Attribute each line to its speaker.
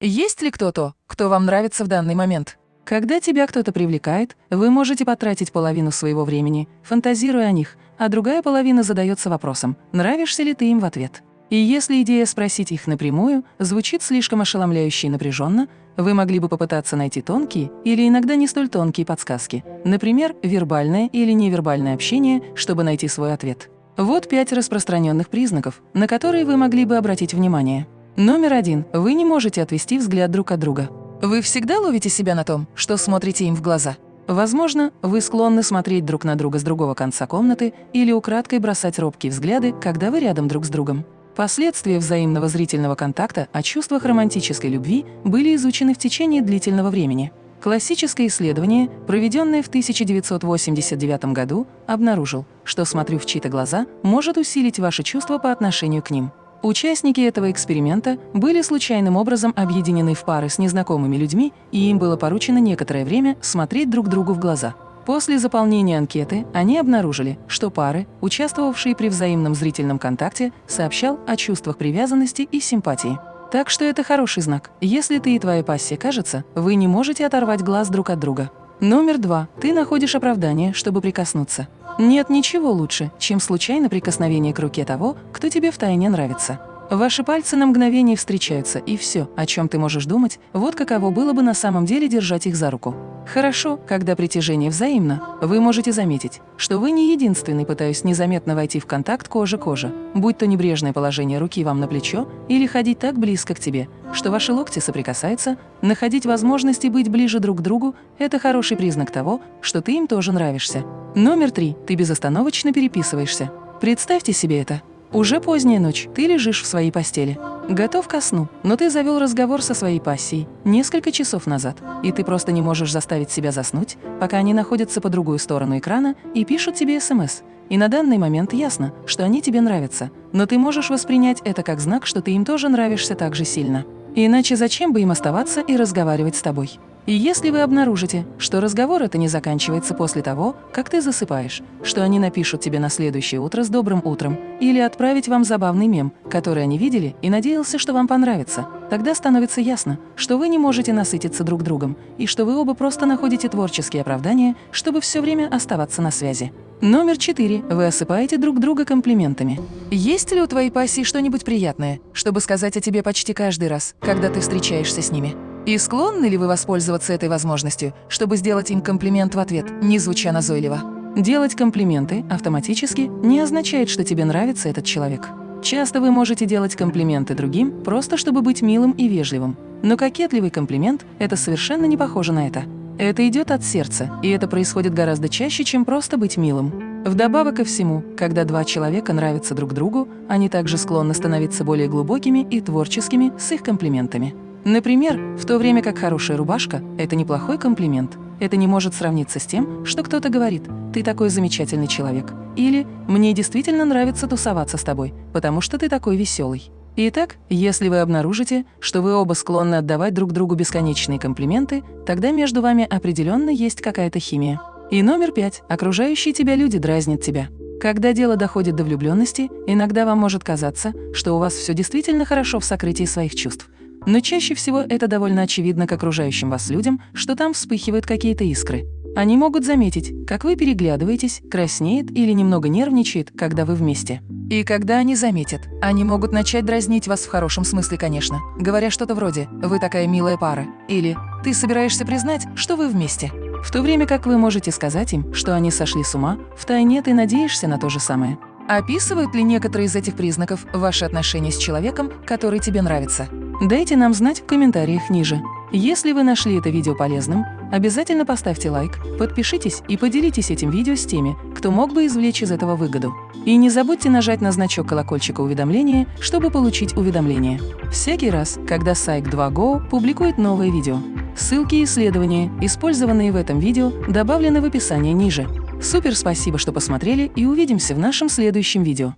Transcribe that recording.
Speaker 1: Есть ли кто-то, кто вам нравится в данный момент? Когда тебя кто-то привлекает, вы можете потратить половину своего времени, фантазируя о них, а другая половина задается вопросом, нравишься ли ты им в ответ. И если идея спросить их напрямую звучит слишком ошеломляюще и напряженно, вы могли бы попытаться найти тонкие или иногда не столь тонкие подсказки, например, вербальное или невербальное общение, чтобы найти свой ответ. Вот пять распространенных признаков, на которые вы могли бы обратить внимание. Номер один. Вы не можете отвести взгляд друг от друга. Вы всегда ловите себя на том, что смотрите им в глаза. Возможно, вы склонны смотреть друг на друга с другого конца комнаты или украдкой бросать робкие взгляды, когда вы рядом друг с другом. Последствия взаимного зрительного контакта о чувствах романтической любви были изучены в течение длительного времени. Классическое исследование, проведенное в 1989 году, обнаружил, что «смотрю в чьи-то глаза» может усилить ваши чувства по отношению к ним. Участники этого эксперимента были случайным образом объединены в пары с незнакомыми людьми, и им было поручено некоторое время смотреть друг другу в глаза. После заполнения анкеты они обнаружили, что пары, участвовавшие при взаимном зрительном контакте, сообщал о чувствах привязанности и симпатии. Так что это хороший знак. Если ты и твоя пассия кажется, вы не можете оторвать глаз друг от друга. Номер два. Ты находишь оправдание, чтобы прикоснуться. Нет ничего лучше, чем случайное прикосновение к руке того, кто тебе втайне нравится. Ваши пальцы на мгновение встречаются, и все, о чем ты можешь думать, вот каково было бы на самом деле держать их за руку. Хорошо, когда притяжение взаимно, вы можете заметить, что вы не единственный, пытаясь незаметно войти в контакт кожа-кожа, будь то небрежное положение руки вам на плечо или ходить так близко к тебе, что ваши локти соприкасаются, находить возможности быть ближе друг к другу – это хороший признак того, что ты им тоже нравишься. Номер три. Ты безостановочно переписываешься. Представьте себе это. Уже поздняя ночь, ты лежишь в своей постели. Готов ко сну, но ты завел разговор со своей пассией несколько часов назад, и ты просто не можешь заставить себя заснуть, пока они находятся по другую сторону экрана и пишут тебе СМС. И на данный момент ясно, что они тебе нравятся, но ты можешь воспринять это как знак, что ты им тоже нравишься так же сильно. Иначе зачем бы им оставаться и разговаривать с тобой? И если вы обнаружите, что разговор это не заканчивается после того, как ты засыпаешь, что они напишут тебе на следующее утро с добрым утром или отправить вам забавный мем, который они видели и надеялся, что вам понравится, тогда становится ясно, что вы не можете насытиться друг другом и что вы оба просто находите творческие оправдания, чтобы все время оставаться на связи. Номер четыре. Вы осыпаете друг друга комплиментами. Есть ли у твоей пассии что-нибудь приятное, чтобы сказать о тебе почти каждый раз, когда ты встречаешься с ними? И склонны ли вы воспользоваться этой возможностью, чтобы сделать им комплимент в ответ, не звуча назойливо? Делать комплименты автоматически не означает, что тебе нравится этот человек. Часто вы можете делать комплименты другим, просто чтобы быть милым и вежливым. Но кокетливый комплимент – это совершенно не похоже на это. Это идет от сердца, и это происходит гораздо чаще, чем просто быть милым. Вдобавок ко всему, когда два человека нравятся друг другу, они также склонны становиться более глубокими и творческими с их комплиментами. Например, в то время как хорошая рубашка – это неплохой комплимент. Это не может сравниться с тем, что кто-то говорит «ты такой замечательный человек» или «мне действительно нравится тусоваться с тобой, потому что ты такой веселый». Итак, если вы обнаружите, что вы оба склонны отдавать друг другу бесконечные комплименты, тогда между вами определенно есть какая-то химия. И номер пять. Окружающие тебя люди дразнят тебя. Когда дело доходит до влюбленности, иногда вам может казаться, что у вас все действительно хорошо в сокрытии своих чувств. Но чаще всего это довольно очевидно к окружающим вас людям, что там вспыхивают какие-то искры. Они могут заметить, как вы переглядываетесь, краснеет или немного нервничает, когда вы вместе. И когда они заметят, они могут начать дразнить вас в хорошем смысле, конечно, говоря что-то вроде «вы такая милая пара» или «ты собираешься признать, что вы вместе». В то время как вы можете сказать им, что они сошли с ума, втайне ты надеешься на то же самое. Описывают ли некоторые из этих признаков ваши отношения с человеком, который тебе нравится? Дайте нам знать в комментариях ниже. Если вы нашли это видео полезным, обязательно поставьте лайк, подпишитесь и поделитесь этим видео с теми, кто мог бы извлечь из этого выгоду. И не забудьте нажать на значок колокольчика уведомления, чтобы получить уведомления. Всякий раз, когда сайт 2Go публикует новое видео. Ссылки и исследования, использованные в этом видео, добавлены в описании ниже. Супер спасибо, что посмотрели и увидимся в нашем следующем видео.